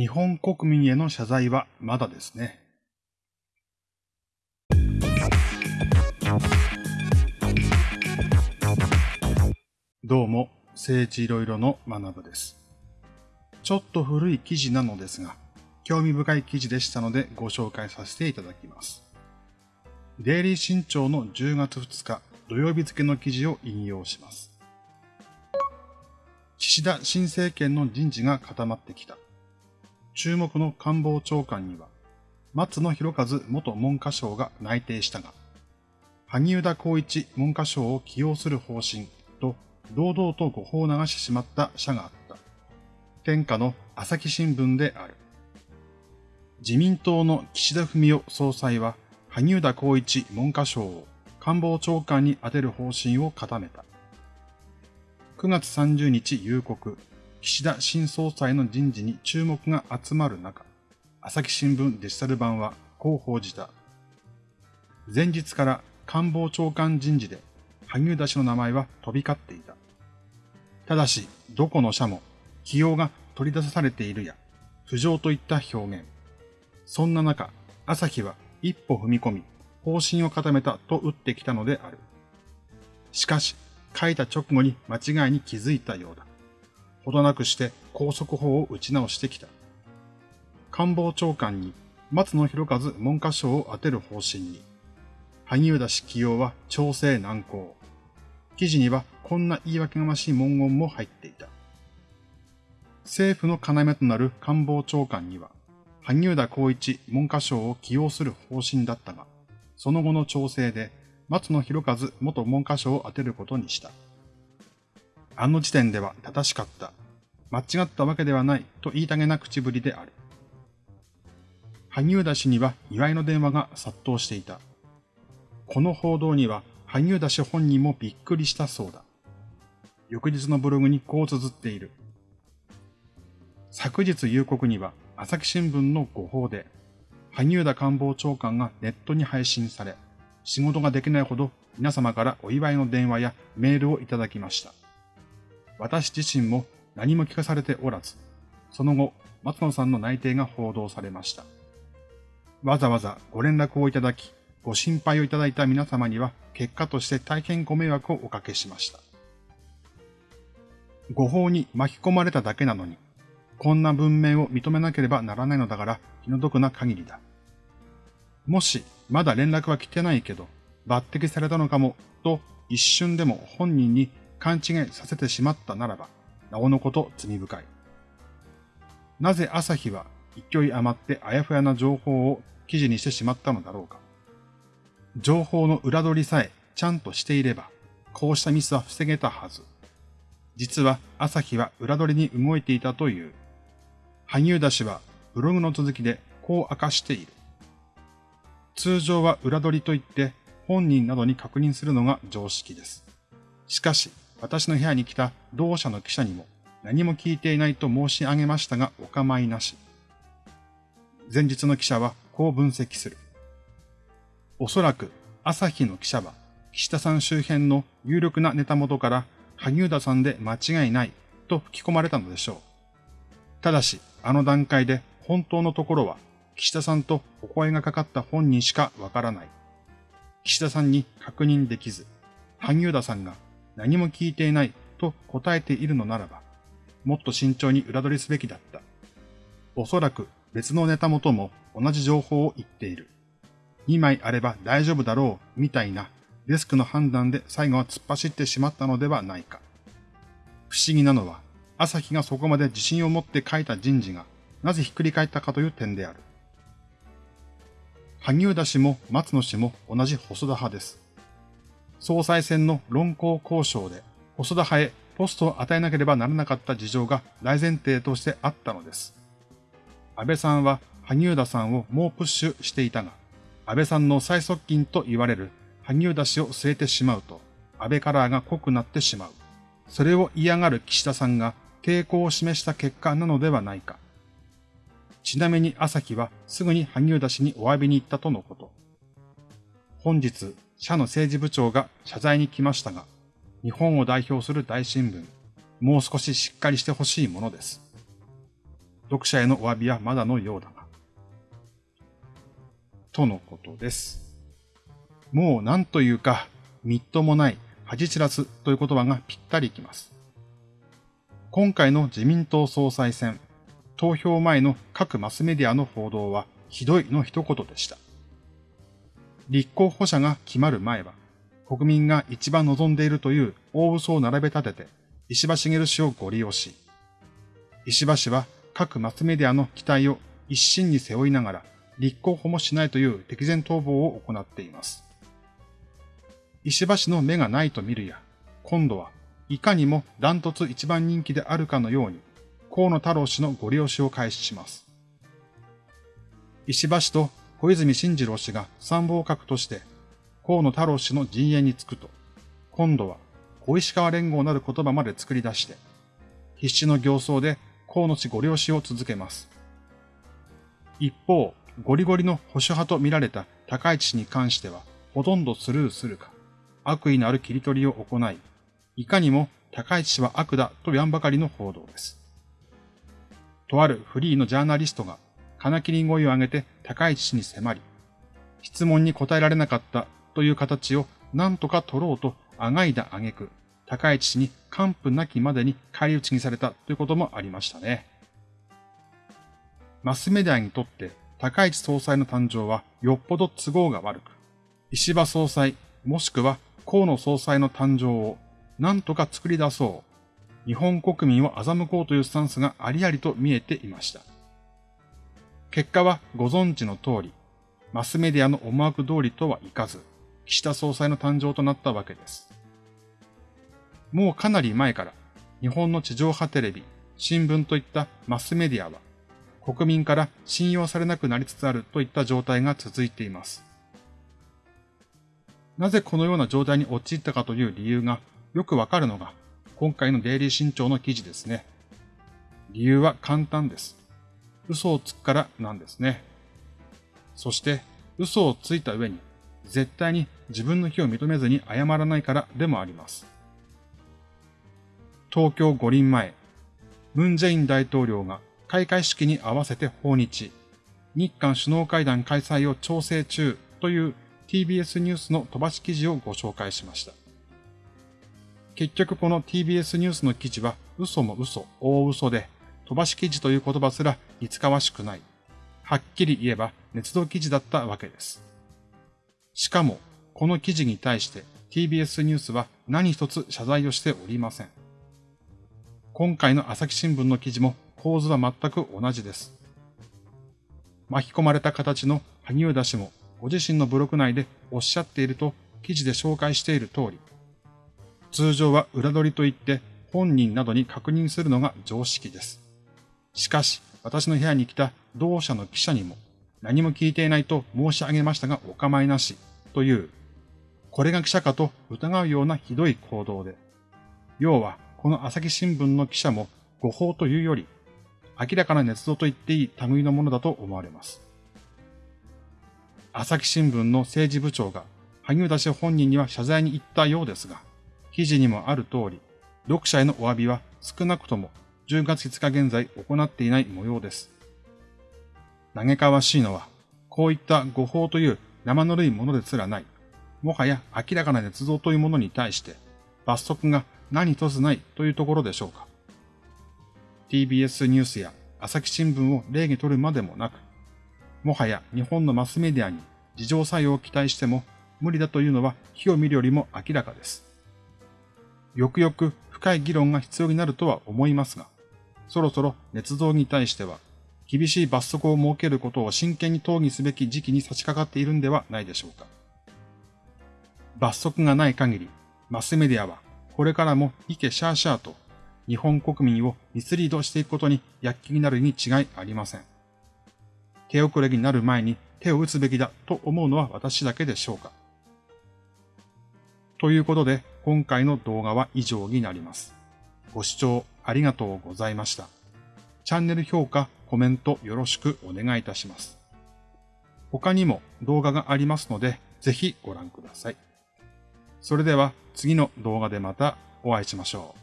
日本国民への謝罪はまだですね。どうも、政治いろいろの学部です。ちょっと古い記事なのですが、興味深い記事でしたのでご紹介させていただきます。デイリー新潮の10月2日土曜日付の記事を引用します。岸田新政権の人事が固まってきた。注目の官房長官には、松野博一元文科省が内定したが、萩生田光一文科省を起用する方針と堂々と誤報を流してしまった社があった。天下の朝日新聞である。自民党の岸田文雄総裁は、萩生田光一文科省を官房長官に充てる方針を固めた。9月30日夕刻、岸田新総裁の人事に注目が集まる中、朝日新聞デジタル版はこう報じた。前日から官房長官人事で萩生田氏の名前は飛び交っていた。ただし、どこの社も起用が取り出されているや、浮上といった表現。そんな中、朝日は一歩踏み込み、方針を固めたと打ってきたのである。しかし、書いた直後に間違いに気づいたようだ。ほどなくして高速法を打ち直してきた。官房長官に松野博一文科省を当てる方針に、萩生田氏起用は調整難航。記事にはこんな言い訳がましい文言も入っていた。政府の要となる官房長官には、萩生田光一文科省を起用する方針だったが、その後の調整で松野博一元文科省を当てることにした。あの時点では正しかった。間違ったわけではないと言いたげな口ぶりである。萩生田氏には祝いの電話が殺到していた。この報道には萩生田氏本人もびっくりしたそうだ。翌日のブログにこう綴っている。昨日夕刻には朝日新聞の誤報で、萩生田官房長官がネットに配信され、仕事ができないほど皆様からお祝いの電話やメールをいただきました。私自身も何も聞かされておらず、その後、松野さんの内定が報道されました。わざわざご連絡をいただき、ご心配をいただいた皆様には結果として大変ご迷惑をおかけしました。誤報に巻き込まれただけなのに、こんな文面を認めなければならないのだから気の毒な限りだ。もし、まだ連絡は来てないけど、抜擢されたのかも、と一瞬でも本人に勘違いさせてしまったならば、なおのこと罪深い。なぜ朝日は勢い余ってあやふやな情報を記事にしてしまったのだろうか。情報の裏取りさえちゃんとしていれば、こうしたミスは防げたはず。実は朝日は裏取りに動いていたという。萩生田氏はブログの続きでこう明かしている。通常は裏取りといって本人などに確認するのが常識です。しかし、私の部屋に来た同社の記者にも何も聞いていないと申し上げましたがお構いなし。前日の記者はこう分析する。おそらく朝日の記者は岸田さん周辺の有力なネタ元から萩生田さんで間違いないと吹き込まれたのでしょう。ただし、あの段階で本当のところは岸田さんとお声がかかった本人しかわからない。岸田さんに確認できず、萩生田さんが何も聞いていないと答えているのならば、もっと慎重に裏取りすべきだった。おそらく別のネタ元も同じ情報を言っている。2枚あれば大丈夫だろう、みたいなデスクの判断で最後は突っ走ってしまったのではないか。不思議なのは、朝日がそこまで自信を持って書いた人事がなぜひっくり返ったかという点である。萩生田氏も松野氏も同じ細田派です。総裁選の論考交渉で細田派へポストを与えなければならなかった事情が大前提としてあったのです。安倍さんは萩生田さんをもうプッシュしていたが、安倍さんの最側近と言われる萩生田氏を据えてしまうと、安倍カラーが濃くなってしまう。それを嫌がる岸田さんが抵抗を示した結果なのではないか。ちなみに朝日はすぐに萩生田氏にお詫びに行ったとのこと。本日、社の政治部長が謝罪に来ましたが、日本を代表する大新聞、もう少ししっかりしてほしいものです。読者へのお詫びはまだのようだが。とのことです。もう何というか、みっともない、恥知らずという言葉がぴったりきます。今回の自民党総裁選、投票前の各マスメディアの報道はひどいの一言でした。立候補者が決まる前は、国民が一番望んでいるという大嘘を並べ立てて、石破茂氏をご利用し、石破氏は各マスメディアの期待を一身に背負いながら、立候補もしないという敵前逃亡を行っています。石破氏の目がないと見るや、今度はいかにもダントツ一番人気であるかのように、河野太郎氏のご利用しを開始します。石破氏と小泉進次郎氏が参謀閣として河野太郎氏の陣営につくと、今度は小石川連合なる言葉まで作り出して、必死の形相で河野氏ご了承を続けます。一方、ゴリゴリの保守派と見られた高市氏に関しては、ほとんどスルーするか、悪意のある切り取りを行い、いかにも高市氏は悪だと言わんばかりの報道です。とあるフリーのジャーナリストが金切り声を上げて高市氏に迫り、質問に答えられなかったという形を何とか取ろうとあがいだ挙句、高市氏に完膚なきまでに返り討ちにされたということもありましたね。マスメディアにとって高市総裁の誕生はよっぽど都合が悪く、石破総裁もしくは河野総裁の誕生を何とか作り出そう、日本国民を欺こうというスタンスがありありと見えていました。結果はご存知の通り、マスメディアの思惑通りとはいかず、岸田総裁の誕生となったわけです。もうかなり前から、日本の地上波テレビ、新聞といったマスメディアは、国民から信用されなくなりつつあるといった状態が続いています。なぜこのような状態に陥ったかという理由がよくわかるのが、今回のデイリー新潮の記事ですね。理由は簡単です。嘘をつくからなんですね。そして、嘘をついた上に、絶対に自分の非を認めずに謝らないからでもあります。東京五輪前、ムン・ジェイン大統領が開会式に合わせて訪日、日韓首脳会談開催を調整中という TBS ニュースの飛ばし記事をご紹介しました。結局この TBS ニュースの記事は嘘も嘘、大嘘で、飛ばし記事という言葉すら似つかわしくない。はっきり言えば捏造記事だったわけです。しかも、この記事に対して TBS ニュースは何一つ謝罪をしておりません。今回の朝日新聞の記事も構図は全く同じです。巻き込まれた形の萩生田氏もご自身のブログ内でおっしゃっていると記事で紹介している通り、通常は裏取りといって本人などに確認するのが常識です。しかし、私の部屋に来た同社の記者にも、何も聞いていないと申し上げましたがお構いなし、という、これが記者かと疑うようなひどい行動で、要は、この朝日新聞の記者も誤報というより、明らかな捏造と言っていい類のものだと思われます。朝日新聞の政治部長が、萩生田氏本人には謝罪に行ったようですが、記事にもある通り、読者へのお詫びは少なくとも10月5日現在行っていない模様です。嘆かわしいのは、こういった誤報という生ぬるいものですらない、もはや明らかな捏造というものに対して、罰則が何一つないというところでしょうか。TBS ニュースや朝日新聞を例にとるまでもなく、もはや日本のマスメディアに事情作用を期待しても無理だというのは火を見るよりも明らかです。よくよく深い議論が必要になるとは思いますが、そろそろ捏造に対しては、厳しい罰則を設けることを真剣に討議すべき時期に差し掛かっているんではないでしょうか。罰則がない限り、マスメディアはこれからもイケシャーシャーと日本国民をミスリードしていくことに躍起になるに違いありません。手遅れになる前に手を打つべきだと思うのは私だけでしょうか。ということで、今回の動画は以上になります。ご視聴ありがとうございました。チャンネル評価、コメントよろしくお願いいたします。他にも動画がありますので、ぜひご覧ください。それでは次の動画でまたお会いしましょう。